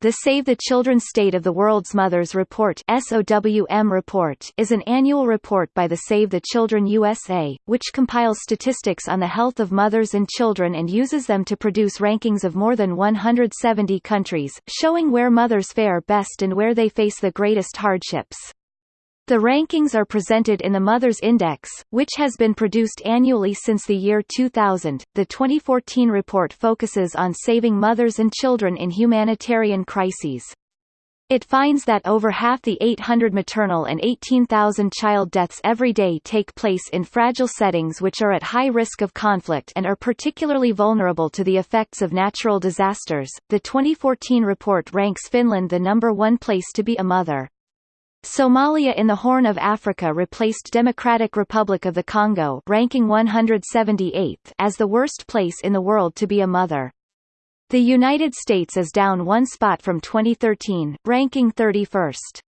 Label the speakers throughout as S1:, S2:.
S1: The Save the Children State of the World's Mothers Report SOWM report is an annual report by the Save the Children USA, which compiles statistics on the health of mothers and children and uses them to produce rankings of more than 170 countries, showing where mothers fare best and where they face the greatest hardships. The rankings are presented in the Mother's Index, which has been produced annually since the year 2000. The 2014 report focuses on saving mothers and children in humanitarian crises. It finds that over half the 800 maternal and 18,000 child deaths every day take place in fragile settings which are at high risk of conflict and are particularly vulnerable to the effects of natural disasters. The 2014 report ranks Finland the number one place to be a mother. Somalia in the Horn of Africa replaced Democratic Republic of the Congo ranking 178th as the worst place in the world to be a mother. The United States is down one spot from 2013, ranking 31st.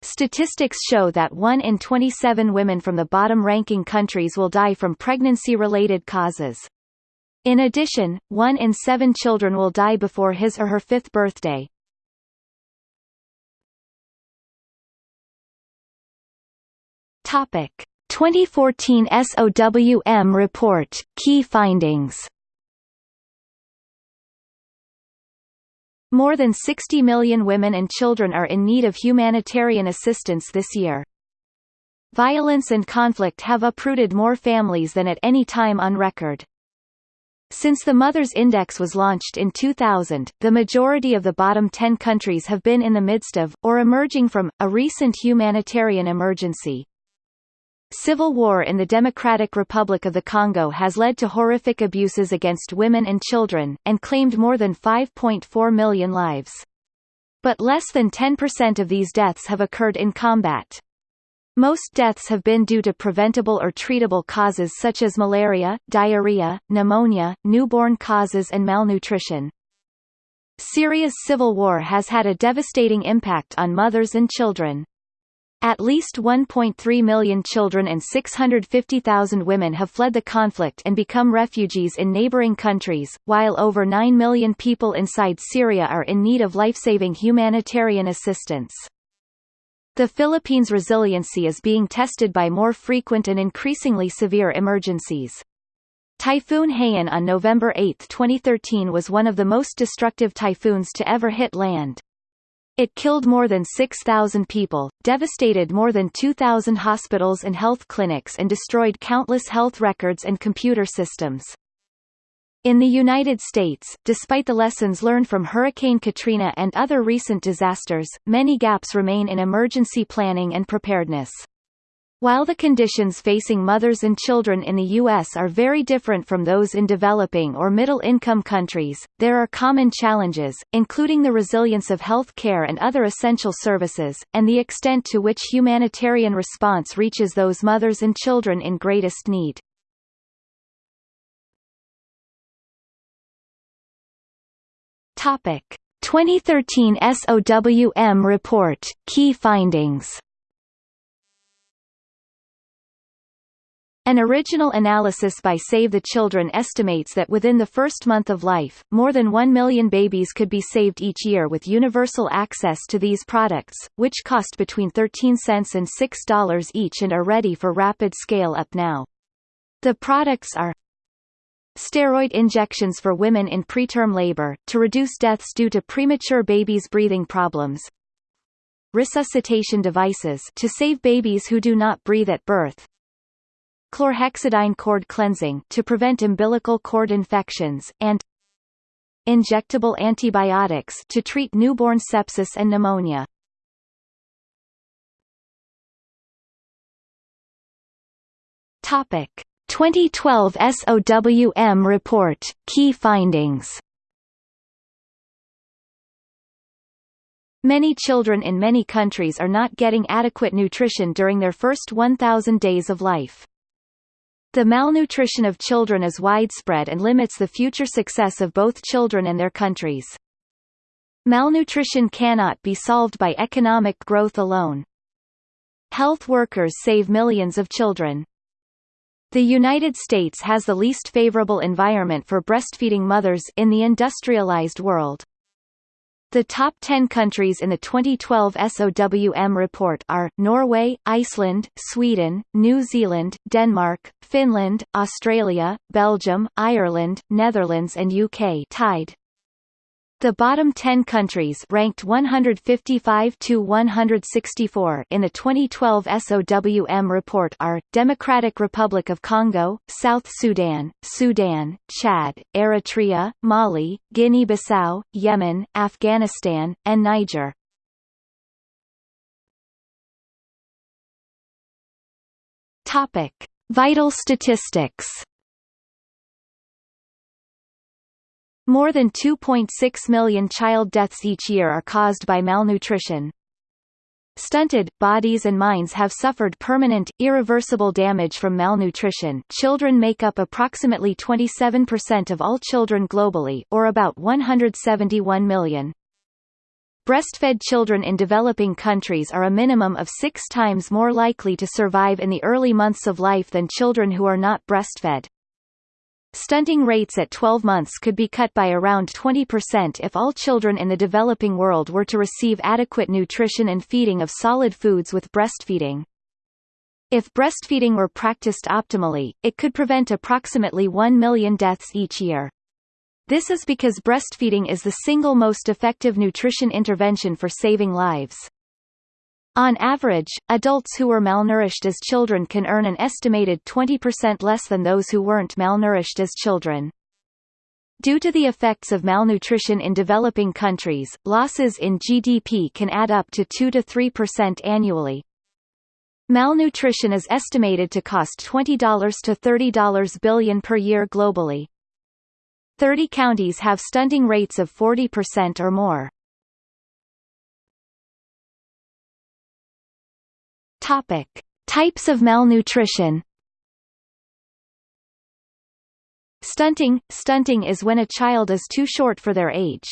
S1: Statistics show that 1 in 27 women from the bottom-ranking countries will die from pregnancy-related causes. In addition, 1 in 7 children will die before his or her fifth birthday. Topic 2014 SOWM report Key findings More than 60 million women and children are in need of humanitarian assistance this year. Violence and conflict have uprooted more families than at any time on record. Since the Mothers Index was launched in 2000, the majority of the bottom 10 countries have been in the midst of, or emerging from, a recent humanitarian emergency. Civil war in the Democratic Republic of the Congo has led to horrific abuses against women and children, and claimed more than 5.4 million lives. But less than 10% of these deaths have occurred in combat. Most deaths have been due to preventable or treatable causes such as malaria, diarrhea, pneumonia, newborn causes and malnutrition. Syria's civil war has had a devastating impact on mothers and children. At least 1.3 million children and 650,000 women have fled the conflict and become refugees in neighboring countries, while over 9 million people inside Syria are in need of life-saving humanitarian assistance. The Philippines' resiliency is being tested by more frequent and increasingly severe emergencies. Typhoon Haiyan on November 8, 2013 was one of the most destructive typhoons to ever hit land. It killed more than 6,000 people, devastated more than 2,000 hospitals and health clinics and destroyed countless health records and computer systems. In the United States, despite the lessons learned from Hurricane Katrina and other recent disasters, many gaps remain in emergency planning and preparedness. While the conditions facing mothers and children in the U.S. are very different from those in developing or middle-income countries, there are common challenges, including the resilience of health care and other essential services, and the extent to which humanitarian response reaches those mothers and children in greatest need. Topic. 2013 SOWM report, Key findings An original analysis by Save the Children estimates that within the first month of life, more than 1 million babies could be saved each year with universal access to these products, which cost between 13 cents and $6 each and are ready for rapid scale-up now. The products are steroid injections for women in preterm labor, to reduce deaths due to premature babies' breathing problems, resuscitation devices to save babies who do not breathe at birth, chlorhexidine cord cleansing to prevent umbilical cord infections, and injectable antibiotics to treat newborn sepsis and pneumonia. Topic 2012 SOWM report Key findings Many children in many countries are not getting adequate nutrition during their first 1,000 days of life. The malnutrition of children is widespread and limits the future success of both children and their countries. Malnutrition cannot be solved by economic growth alone. Health workers save millions of children. The United States has the least favorable environment for breastfeeding mothers in the industrialized world. The top 10 countries in the 2012 SOWM report are, Norway, Iceland, Sweden, New Zealand, Denmark, Finland, Australia, Belgium, Ireland, Netherlands and UK tied. The bottom 10 countries ranked 155 to 164 in the 2012 SOWM report are Democratic Republic of Congo, South Sudan, Sudan, Chad, Eritrea, Mali, Guinea-Bissau, Yemen, Afghanistan, and Niger. Topic: Vital statistics More than 2.6 million child deaths each year are caused by malnutrition. Stunted, bodies and minds have suffered permanent, irreversible damage from malnutrition children make up approximately 27% of all children globally, or about 171 million. Breastfed children in developing countries are a minimum of six times more likely to survive in the early months of life than children who are not breastfed. Stunting rates at 12 months could be cut by around 20% if all children in the developing world were to receive adequate nutrition and feeding of solid foods with breastfeeding. If breastfeeding were practiced optimally, it could prevent approximately 1 million deaths each year. This is because breastfeeding is the single most effective nutrition intervention for saving lives. On average, adults who were malnourished as children can earn an estimated 20% less than those who weren't malnourished as children. Due to the effects of malnutrition in developing countries, losses in GDP can add up to 2 to 3% annually. Malnutrition is estimated to cost $20 to $30 billion per year globally. 30 counties have stunting rates of 40% or more. Topic: Types of malnutrition. Stunting Stunting is when a child is too short for their age.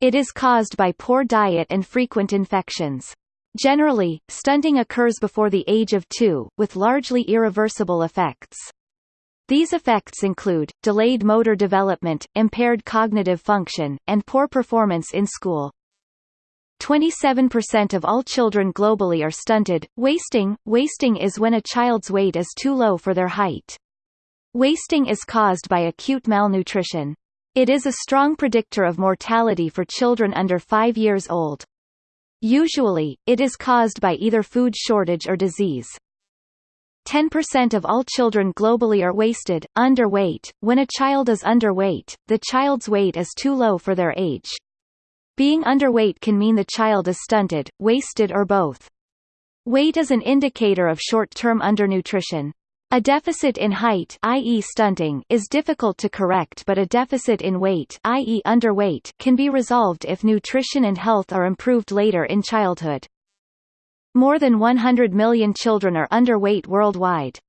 S1: It is caused by poor diet and frequent infections. Generally, stunting occurs before the age of two, with largely irreversible effects. These effects include, delayed motor development, impaired cognitive function, and poor performance in school. 27% of all children globally are stunted. Wasting Wasting is when a child's weight is too low for their height. Wasting is caused by acute malnutrition. It is a strong predictor of mortality for children under 5 years old. Usually, it is caused by either food shortage or disease. 10% of all children globally are wasted, underweight. When a child is underweight, the child's weight is too low for their age. Being underweight can mean the child is stunted, wasted or both. Weight is an indicator of short-term undernutrition. A deficit in height i.e. stunting is difficult to correct but a deficit in weight i.e. underweight can be resolved if nutrition and health are improved later in childhood. More than 100 million children are underweight worldwide.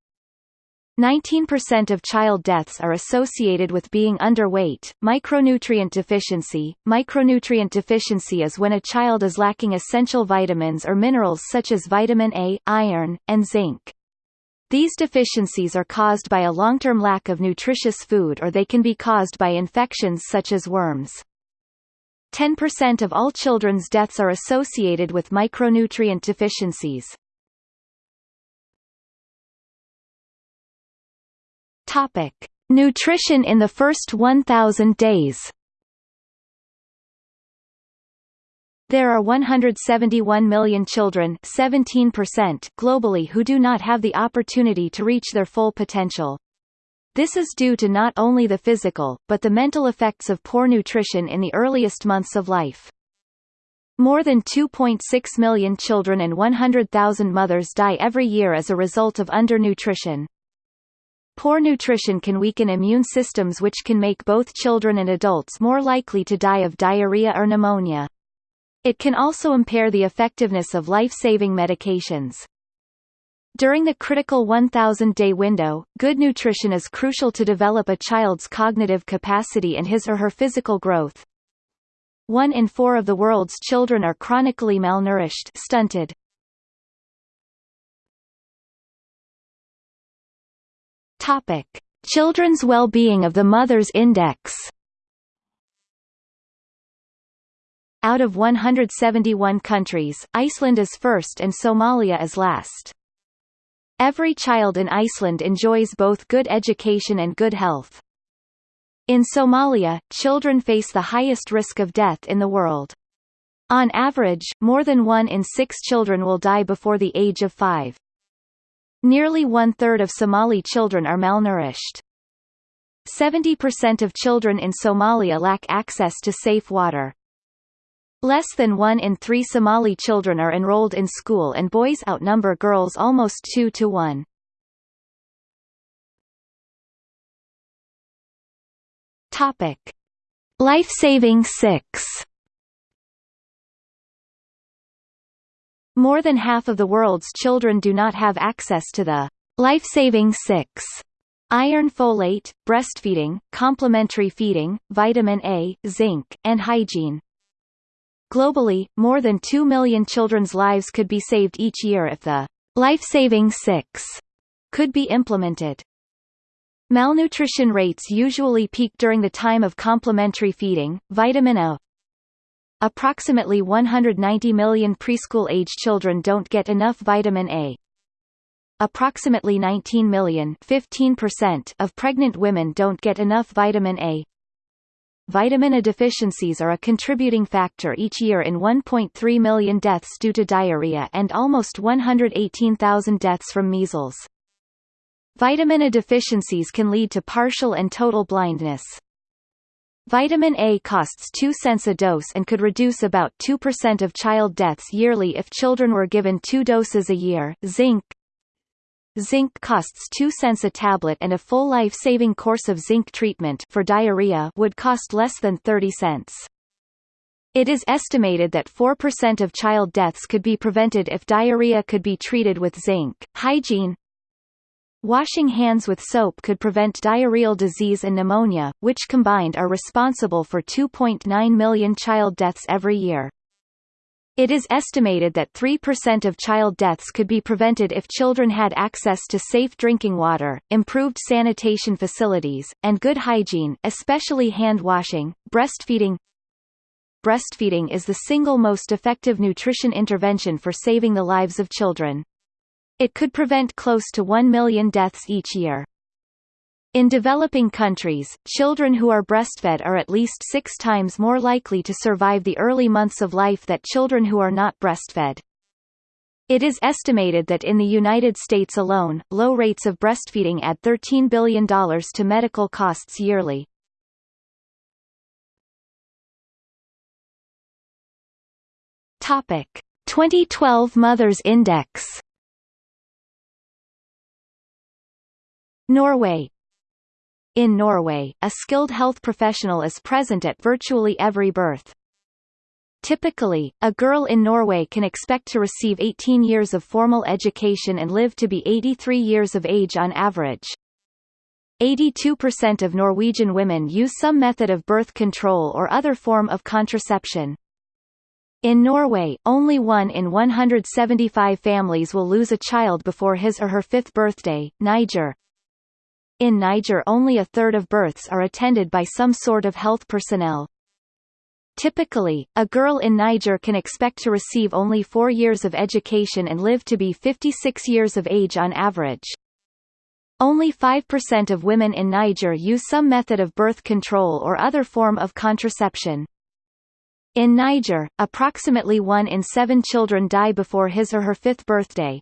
S1: 19% of child deaths are associated with being underweight. Micronutrient deficiency. Micronutrient deficiency is when a child is lacking essential vitamins or minerals such as vitamin A, iron, and zinc. These deficiencies are caused by a long-term lack of nutritious food or they can be caused by infections such as worms. 10% of all children's deaths are associated with micronutrient deficiencies. Topic: Nutrition in the first 1000 days. There are 171 million children 17% globally who do not have the opportunity to reach their full potential. This is due to not only the physical, but the mental effects of poor nutrition in the earliest months of life. More than 2.6 million children and 100,000 mothers die every year as a result of undernutrition. Poor nutrition can weaken immune systems which can make both children and adults more likely to die of diarrhea or pneumonia. It can also impair the effectiveness of life-saving medications. During the critical 1000-day window, good nutrition is crucial to develop a child's cognitive capacity and his or her physical growth. One in four of the world's children are chronically malnourished stunted. Topic: Children's well-being of the Mother's Index. Out of 171 countries, Iceland is first and Somalia is last. Every child in Iceland enjoys both good education and good health. In Somalia, children face the highest risk of death in the world. On average, more than one in six children will die before the age of five. Nearly one-third of Somali children are malnourished. 70% of children in Somalia lack access to safe water. Less than one in three Somali children are enrolled in school and boys outnumber girls almost 2 to 1. Topic. Life-saving 6 More than half of the world's children do not have access to the life-saving 6 iron folate, breastfeeding, complementary feeding, vitamin A, zinc, and hygiene. Globally, more than 2 million children's lives could be saved each year if the life-saving 6 could be implemented. Malnutrition rates usually peak during the time of complementary feeding, vitamin A. Approximately 190 million preschool-age children don't get enough vitamin A. Approximately 19 million 15% of pregnant women don't get enough vitamin A. Vitamin A deficiencies are a contributing factor each year in 1.3 million deaths due to diarrhea and almost 118,000 deaths from measles. Vitamin A deficiencies can lead to partial and total blindness. Vitamin A costs 2 cents a dose and could reduce about 2% of child deaths yearly if children were given two doses a year. Zinc Zinc costs 2 cents a tablet and a full life-saving course of zinc treatment for diarrhea would cost less than 30 cents. It is estimated that 4% of child deaths could be prevented if diarrhea could be treated with zinc. Hygiene Washing hands with soap could prevent diarrheal disease and pneumonia, which combined are responsible for 2.9 million child deaths every year. It is estimated that 3% of child deaths could be prevented if children had access to safe drinking water, improved sanitation facilities, and good hygiene, especially hand washing. Breastfeeding Breastfeeding is the single most effective nutrition intervention for saving the lives of children. It could prevent close to 1 million deaths each year. In developing countries, children who are breastfed are at least six times more likely to survive the early months of life that children who are not breastfed. It is estimated that in the United States alone, low rates of breastfeeding add $13 billion to medical costs yearly. Topic. 2012 Mothers Index Norway in Norway, a skilled health professional is present at virtually every birth. Typically, a girl in Norway can expect to receive 18 years of formal education and live to be 83 years of age on average. 82% of Norwegian women use some method of birth control or other form of contraception. In Norway, only one in 175 families will lose a child before his or her fifth birthday. Niger, in Niger only a third of births are attended by some sort of health personnel. Typically, a girl in Niger can expect to receive only four years of education and live to be 56 years of age on average. Only 5% of women in Niger use some method of birth control or other form of contraception. In Niger, approximately one in seven children die before his or her fifth birthday.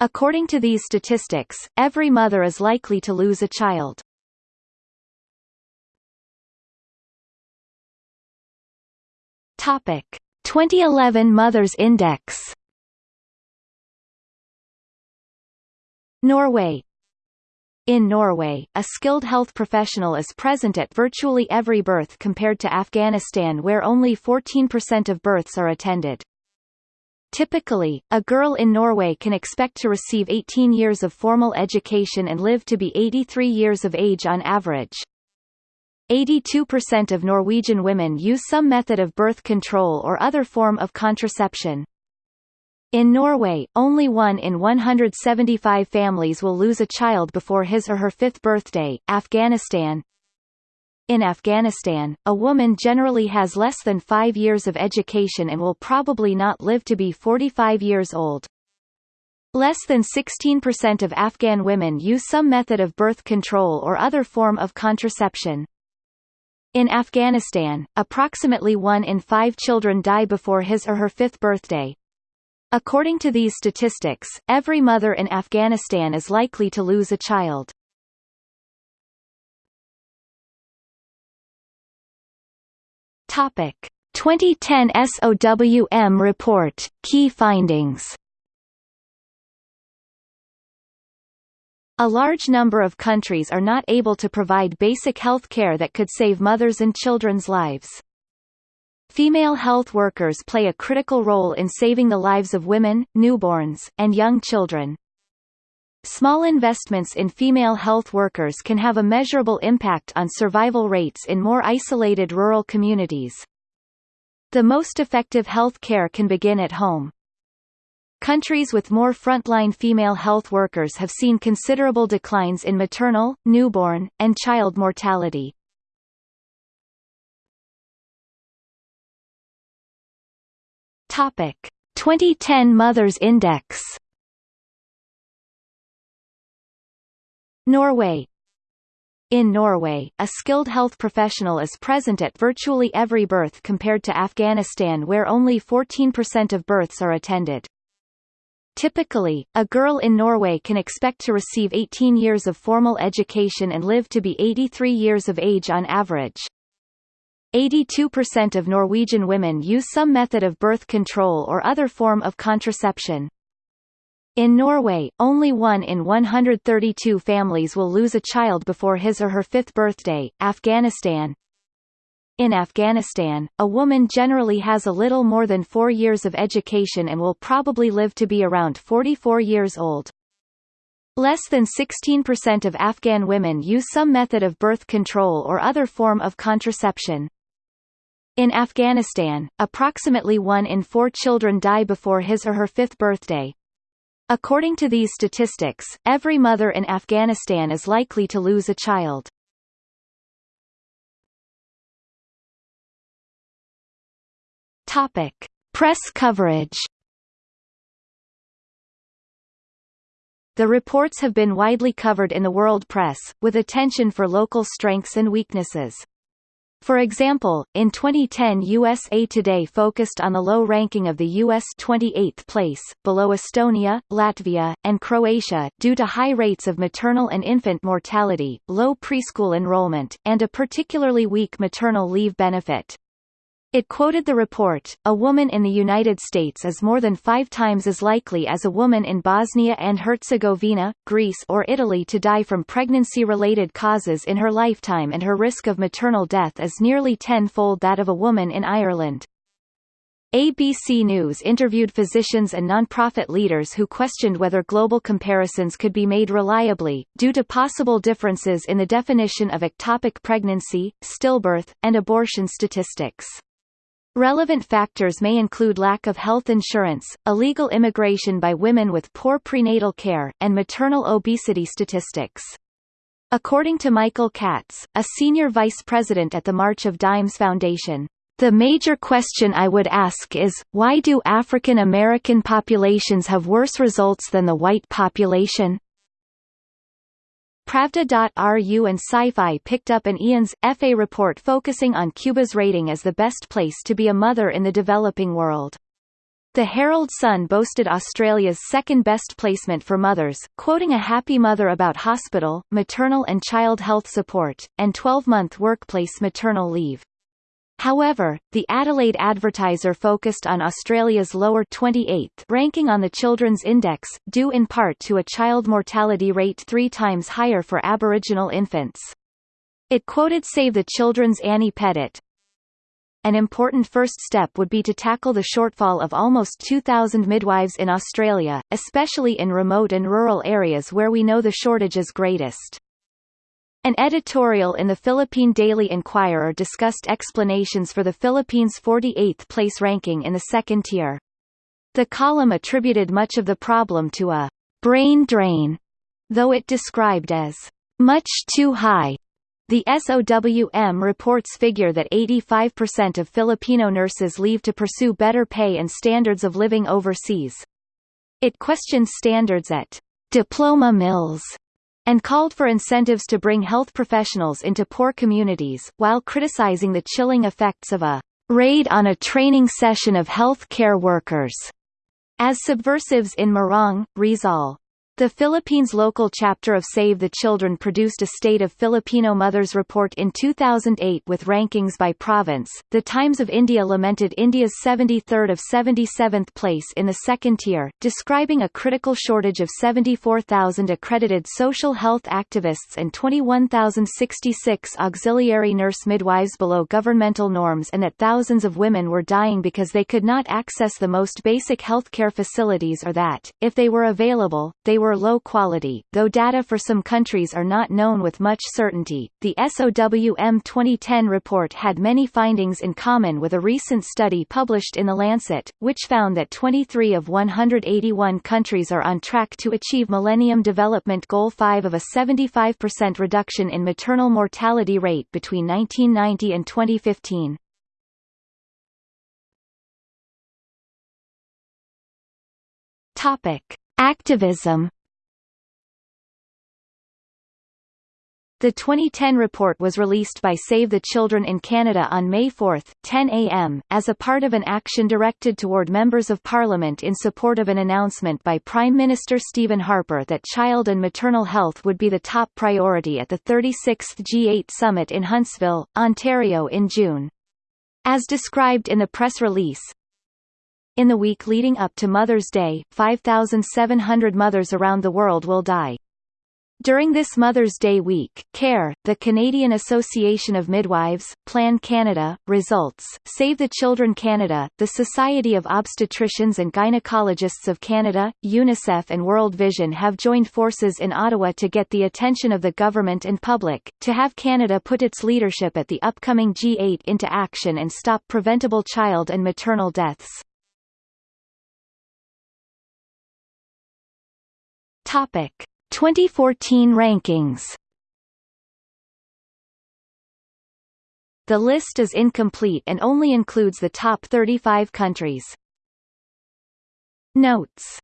S1: According to these statistics, every mother is likely to lose a child. Topic: 2011 Mothers Index. Norway in Norway, a skilled health professional is present at virtually every birth compared to Afghanistan where only 14% of births are attended. Typically, a girl in Norway can expect to receive 18 years of formal education and live to be 83 years of age on average. 82% of Norwegian women use some method of birth control or other form of contraception. In Norway, only one in 175 families will lose a child before his or her fifth birthday. Afghanistan In Afghanistan, a woman generally has less than five years of education and will probably not live to be 45 years old. Less than 16% of Afghan women use some method of birth control or other form of contraception. In Afghanistan, approximately one in five children die before his or her fifth birthday. According to these statistics, every mother in Afghanistan is likely to lose a child. Topic: 2010 SOWM report, key findings A large number of countries are not able to provide basic health care that could save mothers' and children's lives. Female health workers play a critical role in saving the lives of women, newborns, and young children. Small investments in female health workers can have a measurable impact on survival rates in more isolated rural communities. The most effective health care can begin at home. Countries with more frontline female health workers have seen considerable declines in maternal, newborn, and child mortality. Topic: 2010 Mothers Index. Norway in Norway, a skilled health professional is present at virtually every birth compared to Afghanistan where only 14% of births are attended. Typically, a girl in Norway can expect to receive 18 years of formal education and live to be 83 years of age on average. 82% of Norwegian women use some method of birth control or other form of contraception. In Norway, only one in 132 families will lose a child before his or her fifth birthday. Afghanistan, in Afghanistan, a woman generally has a little more than four years of education and will probably live to be around 44 years old. Less than 16% of Afghan women use some method of birth control or other form of contraception. In Afghanistan, approximately one in four children die before his or her fifth birthday. According to these statistics, every mother in Afghanistan is likely to lose a child. Topic: Press coverage. The reports have been widely covered in the world press, with attention for local strengths and weaknesses. For example, in 2010 USA Today focused on the low ranking of the U.S. 28th place, below Estonia, Latvia, and Croatia, due to high rates of maternal and infant mortality, low preschool enrollment, and a particularly weak maternal leave benefit. It quoted the report, a woman in the United States is more than five times as likely as a woman in Bosnia and Herzegovina, Greece or Italy to die from pregnancy-related causes in her lifetime and her risk of maternal death is nearly tenfold that of a woman in Ireland. ABC News interviewed physicians and nonprofit leaders who questioned whether global comparisons could be made reliably, due to possible differences in the definition of ectopic pregnancy, stillbirth, and abortion statistics. Relevant factors may include lack of health insurance, illegal immigration by women with poor prenatal care, and maternal obesity statistics. According to Michael Katz, a senior vice president at the March of Dimes Foundation, the major question I would ask is, why do African American populations have worse results than the white population? Pravda.ru and Sify picked up an IANS, EFE report focusing on Cuba's rating as the best place to be a mother in the developing world. The Herald Sun boasted Australia's second-best placement for mothers, quoting a happy mother about hospital, maternal and child health support, and 12-month workplace maternal leave. However, the Adelaide Advertiser focused on Australia's lower 28th ranking on the Children's Index, due in part to a child mortality rate three times higher for Aboriginal infants. It quoted Save the Children's Annie Pettit, an important first step would be to tackle the shortfall of almost 2,000 midwives in Australia, especially in remote and rural areas where we know the shortage is greatest. An editorial in the Philippine Daily Inquirer discussed explanations for the Philippines' 48th place ranking in the second tier. The column attributed much of the problem to a brain drain, though it described as much too high. The SOWM reports figure that 85% of Filipino nurses leave to pursue better pay and standards of living overseas. It questions standards at diploma mills and called for incentives to bring health professionals into poor communities, while criticizing the chilling effects of a raid on a training session of health care workers as subversives in Morong, Rizal. The Philippines local chapter of Save the Children produced a State of Filipino Mothers report in 2008 with rankings by province. The Times of India lamented India's 73rd of 77th place in the second tier, describing a critical shortage of 74,000 accredited social health activists and 21,066 auxiliary nurse midwives below governmental norms and that thousands of women were dying because they could not access the most basic healthcare facilities or that, if they were available, they were were low quality, though data for some countries are not known with much certainty. The SOWM 2010 report had many findings in common with a recent study published in The Lancet, which found that 23 of 181 countries are on track to achieve Millennium Development Goal 5 of a 75% reduction in maternal mortality rate between 1990 and 2015. Topic: Activism The 2010 report was released by Save the Children in Canada on May 4, 10 a.m., as a part of an action directed toward members of Parliament in support of an announcement by Prime Minister Stephen Harper that child and maternal health would be the top priority at the 36th G8 summit in Huntsville, Ontario in June. As described in the press release, in the week leading up to Mother's Day, 5,700 mothers around the world will die. During this Mother's Day week, CARE, the Canadian Association of Midwives, Plan Canada, Results, Save the Children Canada, the Society of Obstetricians and Gynecologists of Canada, UNICEF and World Vision have joined forces in Ottawa to get the attention of the government and public, to have Canada put its leadership at the upcoming G8 into action and stop preventable child and maternal deaths. Topic. 2014 rankings The list is incomplete and only includes the top 35 countries. Notes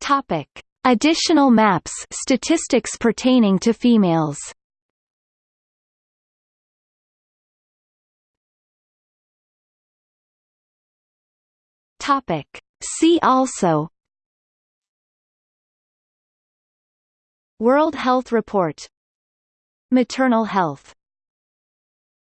S1: Topic. Additional maps statistics pertaining to females Topic See also World Health Report Maternal health